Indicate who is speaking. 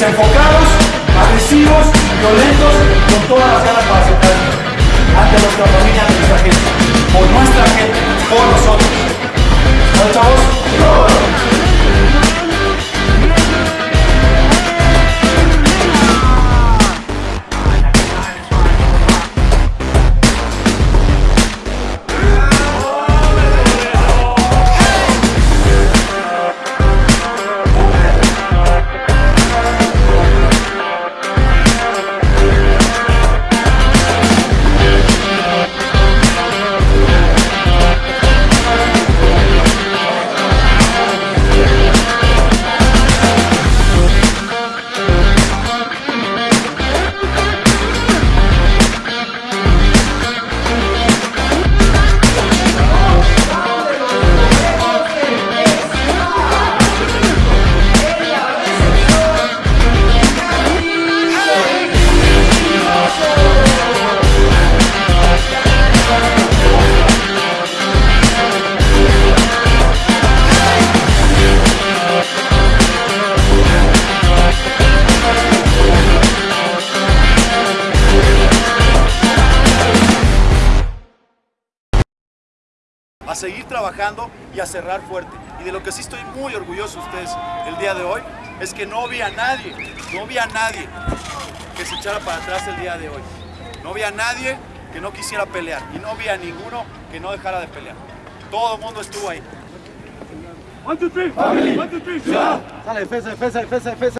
Speaker 1: desenfocados, agresivos, violentos, con todas las ganas para aceptar ante nuestra familia,
Speaker 2: a seguir trabajando y a cerrar fuerte. Y de lo que sí estoy muy orgulloso de ustedes el día de hoy es que no vi a nadie, no vi a nadie que se echara para atrás el día de hoy. No vi a nadie que no quisiera pelear y no vi a ninguno que no dejara de pelear. Todo el mundo estuvo ahí.
Speaker 1: Sale, defensa, defensa, defensa, defensa.